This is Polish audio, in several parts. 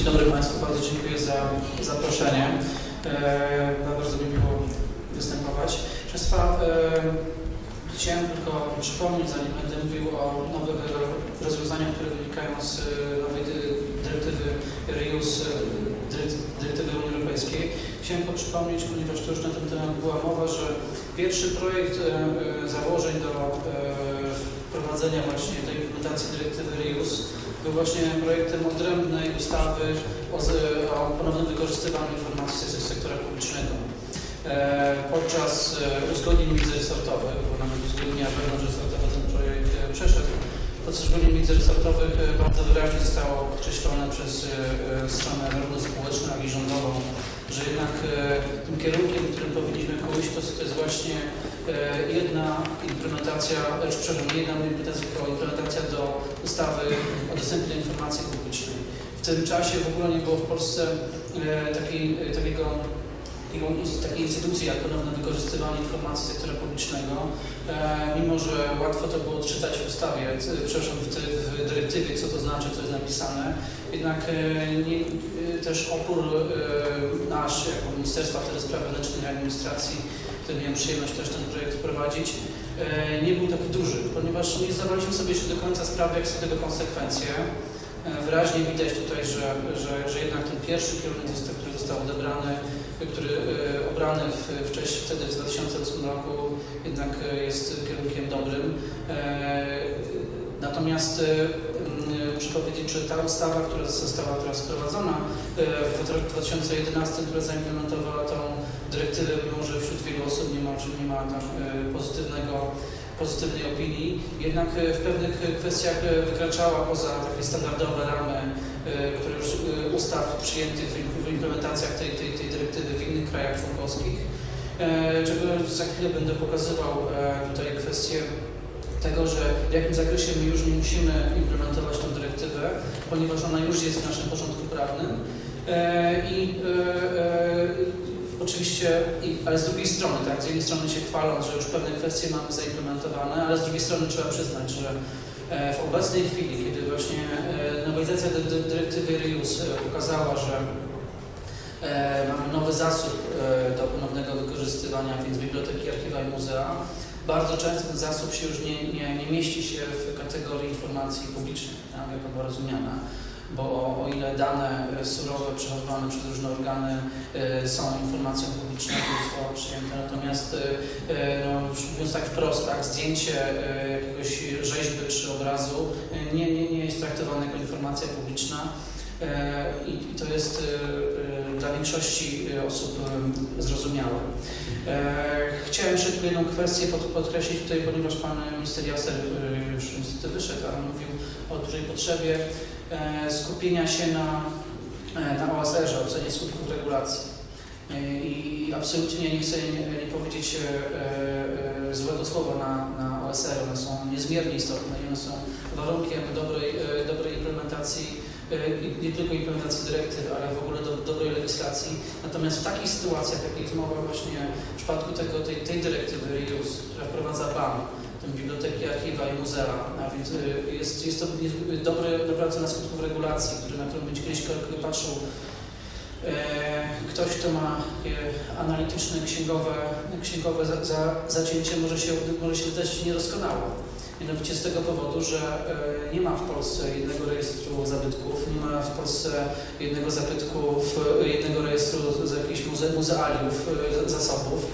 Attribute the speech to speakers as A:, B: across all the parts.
A: Dzień dobry Państwu, bardzo dziękuję za zaproszenie. E, bardzo mi miło występować. Państwa, e, chciałem tylko przypomnieć, zanim będę mówił o nowych rozwiązaniach, które wynikają z e, nowej dy- dyrektywy REUS, e, dyre- dyrektywy Unii Europejskiej. Chciałem tylko przypomnieć, ponieważ to już na ten temat była mowa, że pierwszy projekt e, e, założeń do e, wprowadzenia właśnie tej implementacji dyrektywy REUS był właśnie projektem odrębnej ustawy o, o ponownym wykorzystywaniu informacji z sektora publicznego. E, podczas e, uzgodnień międzyresortowych, bo nawet uzgodnienia wewnątrzresortowe ten projekt e, przeszedł, podczas uzgodnień międzyresortowych e, bardzo wyraźnie zostało podkreślone przez stronę narodowo-społeczną, jak i rządową, że jednak e, tym kierunkiem, którym powinniśmy pójść, to, to jest właśnie e, jedna implementacja, e, czy, przepraszam, nie jedna implementacja, implementacja do ustawy o dostępie do informacji publicznej. W tym czasie w ogóle nie było w Polsce e, e, takiego, takiego ins- takiej instytucji jak ponowne wykorzystywanie informacji sektora publicznego, e, mimo że łatwo to było odczytać w ustawie, przepraszam, w, w dyrektywie, co to znaczy, co jest napisane, jednak e, nie, e, też opór nasz, jako Ministerstwa wtedy Spraw Wewnętrznych i Administracji, który miałem przyjemność też ten projekt wprowadzić, e, nie był taki duży, ponieważ nie zdawaliśmy sobie jeszcze do końca sprawy, jak są tego konsekwencje. Wyraźnie widać tutaj, że, że, że jednak ten pierwszy kierunek, który został odebrany, który e, obrany wcześniej, wtedy w 2008 roku, jednak e, jest kierunkiem dobrym. E, Natomiast muszę powiedzieć, że ta ustawa, która została teraz wprowadzona w roku 2011, która zaimplementowała tą dyrektywę, mimo że wśród wielu osób nie ma, nie ma tam pozytywnego pozytywnej opinii, jednak w pewnych kwestiach wykraczała poza takie standardowe ramy, które już ustaw przyjętych w- implementacjach tej, tej, krajach członkowskich. Czego za chwilę będę pokazywał e, tutaj kwestię tego, że w jakim zakresie my już nie musimy implementować tę dyrektywę, ponieważ ona już jest w naszym porządku prawnym. E, I e, Oczywiście, ale z drugiej strony, tak, z jednej strony się chwaląc, że już pewne kwestie mamy zaimplementowane, ale z drugiej strony trzeba przyznać, że w obecnej chwili, kiedy właśnie nowelizacja dy, dy, dyrektywy RIUS pokazała, że mamy nowy zasób e, do ponownego wykorzystywania, więc biblioteki, archiwa i muzea, bardzo często ten zasób się już nie, nie, nie mieści się w kategorii informacji publicznej, tak, jak była rozumiana bo o, o ile dane e, surowe przechowywane przez różne organy e, są informacją publiczną, to zostało przyjęte, natomiast e, e, no, mówiąc tak wprost, tak, zdjęcie e, jakiegoś rzeźby czy obrazu e, nie, nie, nie jest traktowane jako informacja publiczna. E, i, i to jest e, e, dla większości e, osób e, zrozumiałe. E, Chciałem tylko jedną kwestię pod, podkreślić tutaj, ponieważ pan minister Jaser już niestety wyszedł, ale mówił o dużej potrzebie skupienia się na, na OSR-ze, ocenie skutków regulacji. I absolutnie nie chcę nie, nie powiedzieć złego słowa na, na OSR, one są niezmiernie istotne i one są warunkiem dobrej, dobrej implementacji nie tylko implementacji dyrektyw, ale w ogóle do, dobrej legislacji. Natomiast w takich sytuacjach, jakiej jest mowa właśnie w przypadku tego, tej, tej dyrektywy REUS, która wprowadza BAM, tę biblioteki, archiwa i muzea, a więc y, jest, jest to dobre, dobra ocena skutków regulacji, który, na którą będzie kiedyś patrzył e, ktoś, kto ma takie analityczne, księgowe, księgowe za, za, zacięcie, może się, może się wydać niedoskonało. Mianowicie z tego powodu, że e, nie ma w Polsce jednego rejestru zabytków, nie ma w Polsce jednego zabytku, w- jednego rejestru z, jakichś muze, muzealiów, e, zasobów,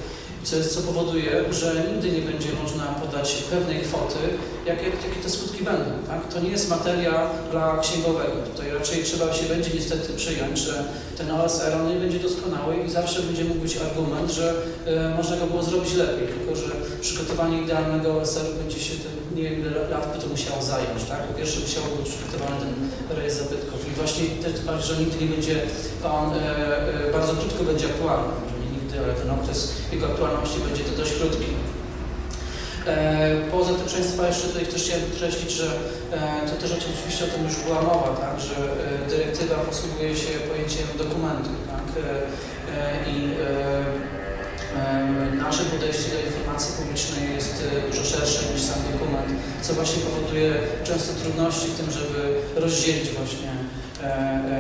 A: co, jest, co powoduje, że nigdy nie będzie można podać pewnej kwoty, jakie, jakie te skutki będą. Tak? To nie jest materia dla księgowego. Tutaj raczej trzeba się będzie niestety przyjąć, że ten OSR on nie będzie doskonały i zawsze będzie mógł być argument, że e, można go było zrobić lepiej, tylko że przygotowanie idealnego OSR będzie się, ten, nie wiem ile lat by to musiało zająć. Tak? Po pierwsze musiałby być przygotowany ten rejestr zabytków i właśnie też bardziej, że nigdy nie będzie on e, e, bardzo krótko będzie aktualny. Ale ten okres jego aktualności będzie to dość krótki. E, Poza tym, proszę Państwa, jeszcze tutaj też chciałem podkreślić, że e, to też oczywiście o tym już była mowa, tak, że e, dyrektywa posługuje się pojęciem dokumentu tak, i nasze podejście do informacji publicznej jest dużo szersze niż sam dokument, co właśnie powoduje często trudności w tym, żeby rozdzielić właśnie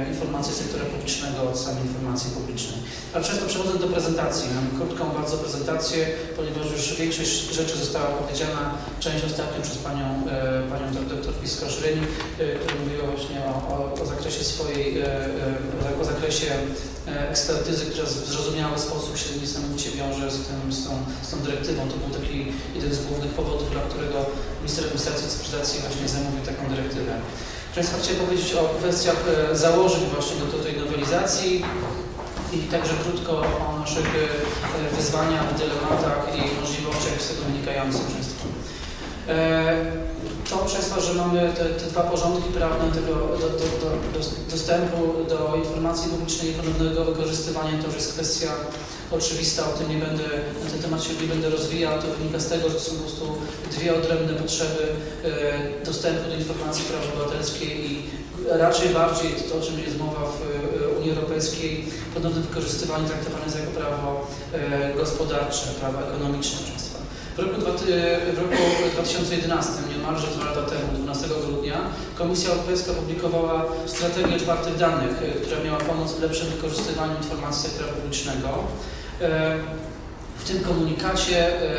A: informacji sektora publicznego od samej informacji publicznej. A przez przechodzę do prezentacji. Mam krótką bardzo prezentację, ponieważ już większość rzeczy została powiedziana, część ostatnio przez panią, e, panią dr Piskosz-Ryń, e, która mówiła właśnie o, o, o zakresie swojej, e, e, o zakresie e, ekspertyzy, która w zrozumiały sposób się niesamowicie wiąże z, tym, z, tą, z tą dyrektywą. To był taki jeden z głównych powodów, dla którego minister administracji cyfryzacji właśnie zamówił taką dyrektywę. Państwa chciałem powiedzieć o kwestiach e, założeń właśnie do, tej nowelizacji i także krótko o naszych e, wyzwaniach, dylematach i możliwościach z tego wynikających Państwa. To przez że mamy te, te dwa porządki prawne tego do, do, do, do, dostępu do informacji publicznej i ponownego wykorzystywania, to już jest kwestia oczywista, o tym nie będę, na ten temat się nie będę rozwijał, to wynika z tego, że to są po prostu dwie odrębne potrzeby e, dostępu do informacji praw obywatelskiej i raczej bardziej to, o czym jest mowa w e, Unii Europejskiej, ponowne wykorzystywanie traktowane jest jako prawo e, gospodarcze, prawo ekonomiczne państwa. W roku, w roku 2011, niemalże dwa lata temu, 12 grudnia, Komisja Europejska opublikowała strategię otwartych danych, która miała pomóc w lepszym wykorzystywaniu informacji sektora publicznego. E, W tym komunikacie, e,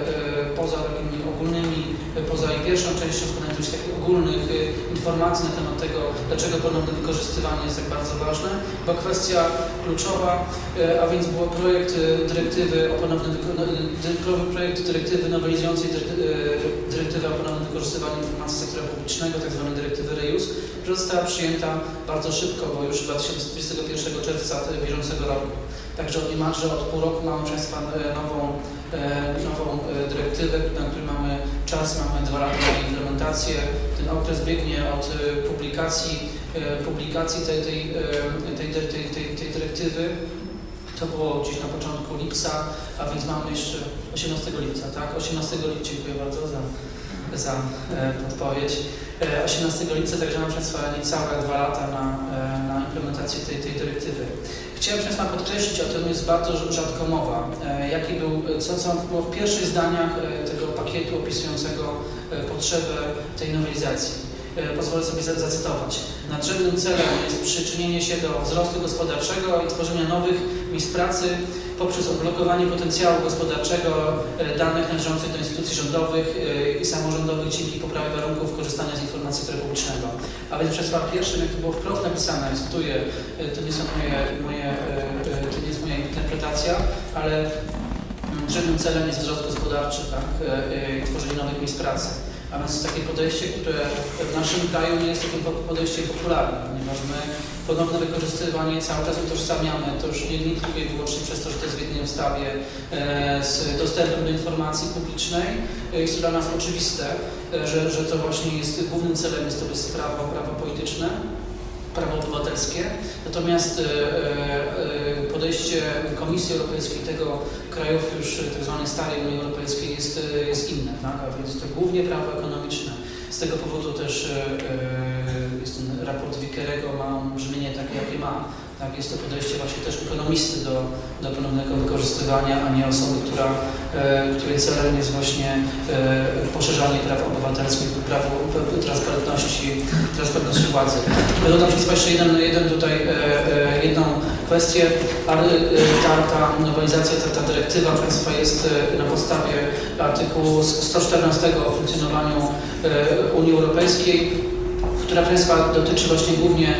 A: e, poza takimi ogólnymi, poza jej pierwszą częścią się z takich ogólnych e, informacji na temat tego, dlaczego ponowne wykorzystywanie jest tak bardzo ważne, była kwestia kluczowa, e, a więc był projekt e, dyrektywy o ponownym no, e, projekt dyrektywy nowelizującej dyre- e, dyrektywę o ponownym wykorzystywaniu informacji sektora publicznego, tzw. dyrektywy REUS, która została przyjęta bardzo szybko, bo już 2021 czerwca e, bieżącego roku. Także niemalże od pół roku mamy Państwa e, nową, e, nową e, dyrektywę, na której mamy czas, mamy dwa lata na implementację. Ten okres biegnie od e, publikacji, e, publikacji tej, tej, e, tej, tej, tej, tej, tej dyrektywy. To było gdzieś na początku lipca, a więc mamy jeszcze 18 lipca, tak? 18 lipca, dziękuję bardzo za, za e, podpowiedź. E, 18 lipca, także mam Państwa niecałe dwa lata na, e, na implementację tej, tej dyrektywy. Chciałem Państwa podkreślić, o tym jest bardzo rzadko mowa, jaki był, co, co było w pierwszych zdaniach tego pakietu opisującego e, potrzebę tej nowelizacji. E, Pozwolę sobie za- zacytować. Nadrzędnym celem jest przyczynienie się do wzrostu gospodarczego i tworzenia nowych miejsc pracy poprzez odblokowanie potencjału gospodarczego e, danych należących do instytucji rządowych i samorządowych dzięki poprawie warunków korzystania z informacji publicznego. A więc przez pierwszym, jak to było wprost napisane, cytuję, to nie są moje, moje, to nie jest moja interpretacja, ale Żadnym celem jest wzrost gospodarczy tak, e, e, tworzenie nowych miejsc pracy. A więc takie podejście, które w naszym kraju nie jest takim po- podejściem popularnym, ponieważ my ponowne wykorzystywanie cały czas utożsamiamy, to już nie, nie tylko i wyłącznie przez to, że to jest w jednej ustawie e, z dostępem do informacji publicznej. E, Jest to dla nas oczywiste, e, że, że to właśnie jest głównym celem jest to jest prawo, prawo polityczne, prawo obywatelskie. Natomiast e, podejście Komisji Europejskiej, tego krajów już tzw. starej Unii Europejskiej jest, e, jest inne, tak? a więc to głównie prawo ekonomiczne. Z tego powodu też e, e, jest ten raport Wickerego ma brzmienie takie, jakie ma. Tak, jest to podejście właśnie też ekonomisty do, do ponownego wykorzystywania, a nie osoby, która, której celem jest właśnie poszerzanie praw obywatelskich, prawo p- transparentności, transparentności władzy. Dodam Państwa jeszcze jeden, jeden tutaj, jedną kwestię, ale e, ta, ta nowelizacja, ta, ta dyrektywa Państwa jest e, na podstawie artykułu 114 o funkcjonowaniu e, Unii Europejskiej, która Państwa dotyczy właśnie głównie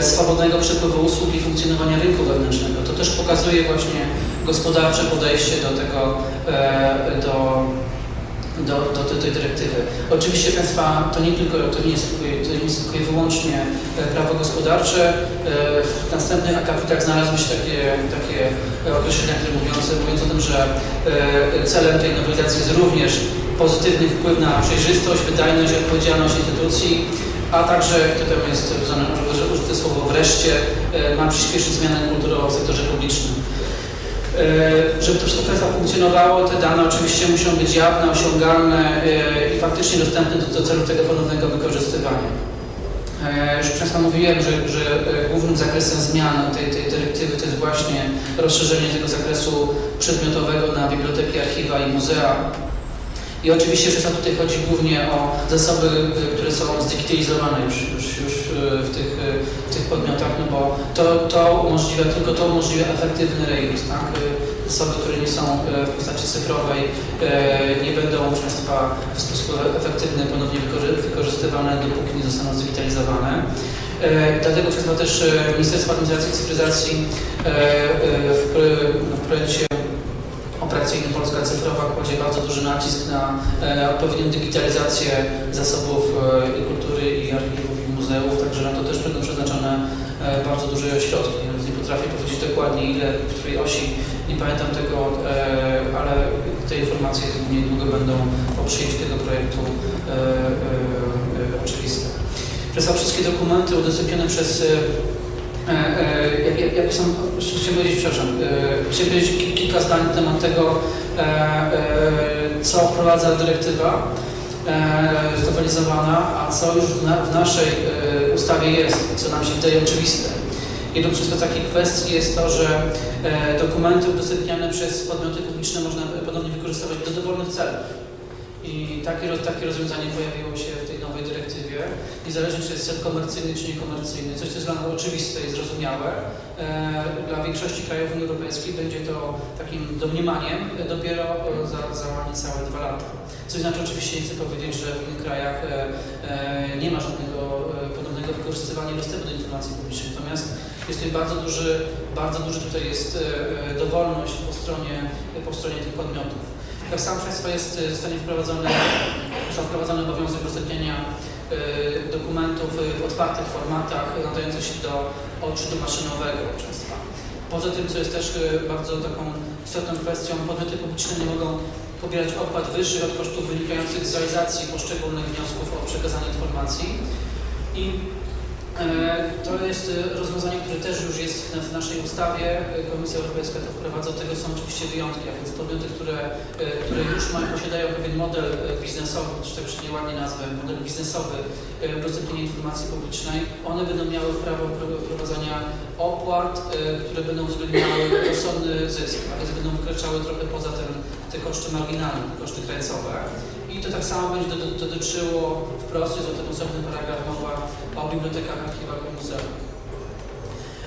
A: swobodnego przepływu usług i funkcjonowania rynku wewnętrznego. To też pokazuje właśnie gospodarcze podejście do tego, do, do, do, do tej dyrektywy. Oczywiście Państwa, to nie tylko, to nie jest, to nie jest tylko wyłącznie e, prawo gospodarcze. E, W następnych akapitach znalazły się takie, takie określenia, które mówiące, mówiąc o tym, że e, celem tej nowelizacji jest również pozytywny wpływ na przejrzystość, wydajność i odpowiedzialność instytucji, a także, to tam jest użyte, słowo wreszcie, ma przyspieszyć zmianę kulturową w sektorze publicznym. E, Żeby to wszystko funkcjonowało, te dane oczywiście muszą być jawne, osiągalne e, i faktycznie dostępne do, celów tego ponownego wykorzystywania. E, Już Państwa mówiłem, że, że głównym zakresem zmian tej, tej dyrektywy to jest właśnie rozszerzenie tego zakresu przedmiotowego na biblioteki, archiwa i muzea. I oczywiście, że tutaj chodzi głównie o zasoby, y, które są zdigitalizowane już, już, już y, w, tych, y, w tych podmiotach, no bo to, to umożliwia, tylko to umożliwia efektywny rejestr, tak? Zasoby, które nie są w postaci cyfrowej, nie będą Państwa w sposób efektywny ponownie wykorzy- wykorzystywane, dopóki nie zostaną zdigitalizowane. Dlatego przez też Ministerstwo Administracji i Cyfryzacji w projekcie operacyjnym Polska Cyfrowa kładzie bardzo duży nacisk na e, odpowiednią digitalizację zasobów e, i kultury, i archiwów, i muzeów, także na to też będą przeznaczone e, bardzo duże środki. Nie potrafię powiedzieć dokładnie ile, w której osi, nie pamiętam tego, ale te informacje niedługo będą po przyjęciu tego projektu oczywiste. Przez wszystkie dokumenty udostępnione przez jak, jak są, chciałem powiedzieć, przepraszam, e, chciałem powiedzieć ki- kilka zdań na temat tego, e, e, co wprowadza dyrektywa znowelizowana, a co już w, w naszej ustawie jest, co nam się wydaje oczywiste. Jedną z takich kwestii jest to, że dokumenty udostępniane przez podmioty publiczne można ponownie wykorzystywać do dowolnych celów. I takie, takie rozwiązanie pojawiło się w tej nowej dyrektywie. Niezależnie czy jest cel komercyjny czy niekomercyjny, coś co jest dla nas oczywiste i zrozumiałe, e, dla większości krajów Unii Europejskiej będzie to takim domniemaniem dopiero za, za niecałe dwa lata. Co znaczy oczywiście nie chcę powiedzieć, że w innych krajach e, e, nie ma żadnego podobnego wykorzystywania dostępu do informacji publicznej. Natomiast jest tutaj bardzo duży, bardzo duży tutaj jest dowolność po stronie, po stronie tych podmiotów. Tak samo Państwa jest, e, zostanie wprowadzony, został wprowadzony obowiązek udostępniania e, dokumentów e, w otwartych formatach nadających się do odczytu maszynowego Państwa. Poza tym, co jest też bardzo taką istotną kwestią, podmioty publiczne nie mogą pobierać opłat wyższych od kosztów wynikających z realizacji poszczególnych wniosków o przekazanie informacji. I to jest e, rozwiązanie, które też już jest w, w naszej ustawie. E, Komisja Europejska to wprowadza. Tego są oczywiście wyjątki, a więc podmioty, które, e, które już mają, posiadają pewien model e, biznesowy, czy tak przynajmniej ładnie nazwę, model biznesowy e, udostępnienia informacji publicznej, one będą miały prawo pro- prowadzenia opłat, e, które będą uwzględniały rozsądny zysk, a więc będą wykraczały trochę poza ten, te koszty marginalne, te koszty krańcowe. I to tak samo będzie do- do- dotyczyło wprost, jest o tym osobny paragraf mowa o bibliotekach, archiwach i muzeach.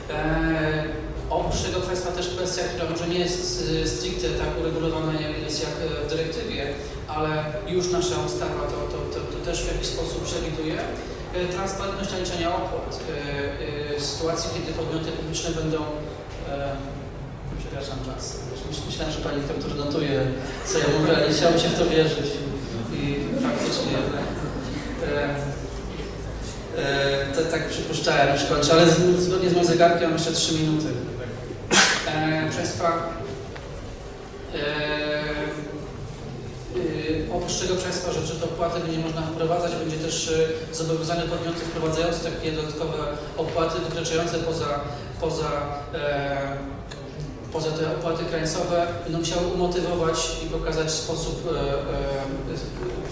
A: Eee, oprócz tego Państwa też kwestia, która może nie jest y, stricte tak uregulowana jest jak e, w dyrektywie, ale już nasza ustawa to, to, to, to też w jakiś sposób przewiduje. E, Transparentność naliczania opłat. E, e, Sytuacji, kiedy podmioty publiczne będą e, Przepraszam. Myśl- Myślałem, że Pani doktor notuje, co ja mówię, ale nie chciałem się w to wierzyć. I faktycznie. E, e, tak przypuszczałem, już kończę, ale z- zgodnie z moim zegarkiem mam jeszcze 3 minuty. E, proszę Państwa, e, e, oprócz tego Państwa, że to opłaty będzie można wprowadzać, będzie też e, zobowiązane podmioty wprowadzające takie dodatkowe opłaty wykraczające poza, poza e, poza te opłaty krańcowe będą musiały umotywować i pokazać sposób, e, e,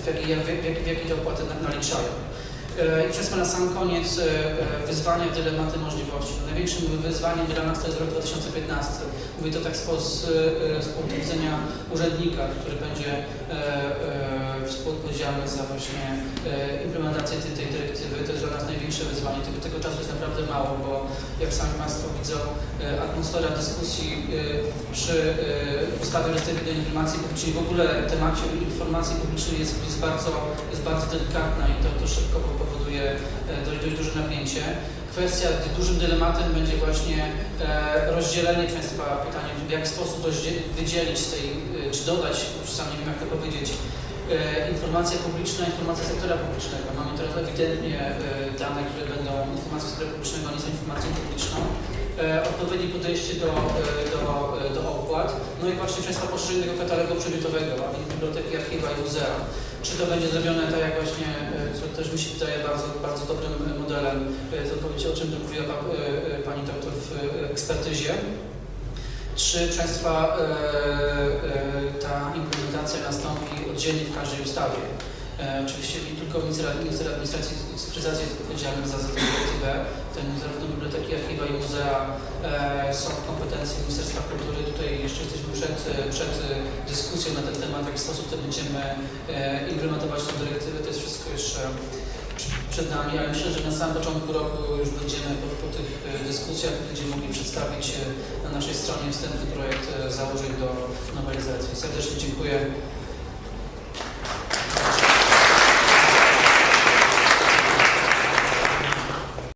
A: w jaki, jak, w w jaki te opłaty na- naliczają. E, I to na sam koniec wyzwania, dylematy, możliwości. No, Największym wyzwaniem dla nas to jest rok 2015. Mówię to tak z, z punktu widzenia urzędnika, który będzie współodpowiedzialny za właśnie e, implementację tej, tej dyrektywy. To jest dla nas największe wyzwanie. Tego, tego czasu jest naprawdę mało, bo jak sami Państwo widzą, e, atmosfera dyskusji e, przy ustawie o informacji publicznej, w ogóle temacie informacji publicznej jest, jest, bardzo, jest bardzo delikatna i to, to szybko powoduje dość, dość duże napięcie. Kwestia dużym dylematem będzie właśnie e, rozdzielenie Państwa pytanie, w jaki sposób wydzielić z tej, czy dodać, już sam nie wiem jak to powiedzieć, informacja publiczna, informacja sektora publicznego. Mamy teraz ewidentnie e, dane, które będą informacją sektora publicznego, nie są informacją publiczną. E, odpowiednie podejście do, e, do, do opłat, no i właśnie Państwa poszerzenie tego katalogu przedmiotowego, a więc biblioteki, archiwa i muzea. Czy to będzie zrobione tak jak właśnie, co też mi się wydaje bardzo, bardzo dobrym modelem, z odpowiedzi o czym mówiła pa, Pani doktor w ekspertyzie. Czy proszę Państwa e, e, ta implementacja nastąpi oddzielnie w każdej ustawie? E, oczywiście nie tylko minister administracji i cyfryzacji jest odpowiedzialny za, tę dyrektywę. Ten, zarówno biblioteki, archiwa i muzea są w kompetencji Ministerstwa Kultury. Tutaj jeszcze jesteśmy przed, przed dyskusją na ten temat, w jaki sposób to będziemy implementować tę dyrektywę. To jest wszystko jeszcze przed nami, ale myślę, że na samym początku roku już będziemy po, po tych e, dyskusjach będziemy mogli przedstawić na naszej stronie wstępny projekt e, założeń do nowelizacji. Serdecznie dziękuję